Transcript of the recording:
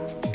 you